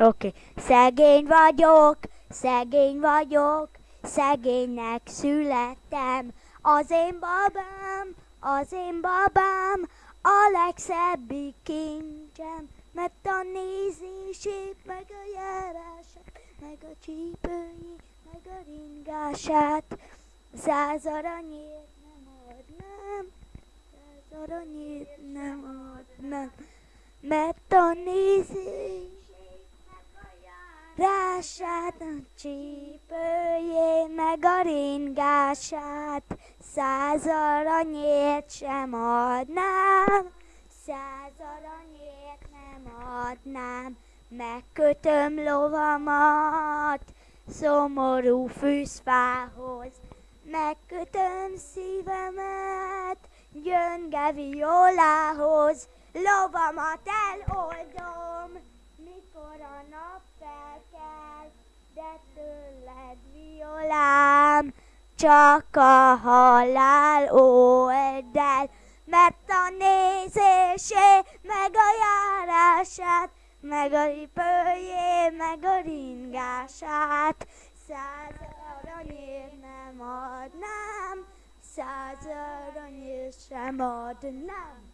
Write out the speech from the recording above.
Oké. Okay. Szegény vagyok, szegény vagyok, szegénynek születtem. Az én babám, az én babám, a legszebbik kincsem, mert a nézését, meg a járását, meg a csípőjét, meg a ringását, száz aranyért nem adnám, száz aranyért nem adnám, mert a nézését, Rását, a csípőjén, meg a ringását, száz aranyért sem adnám, száz aranyért nem adnám, megkötöm lovamat, szomorú fűzfához, megkötöm szívemet, gyönge violához, lovamat eloldom, mikor a nap felkel, de tőled violám, csak a halál old el, mert a nézésé, meg a járását, meg a ripőjé, meg a ringását, száz aranyért nem adnám, száz aranyért sem adnám.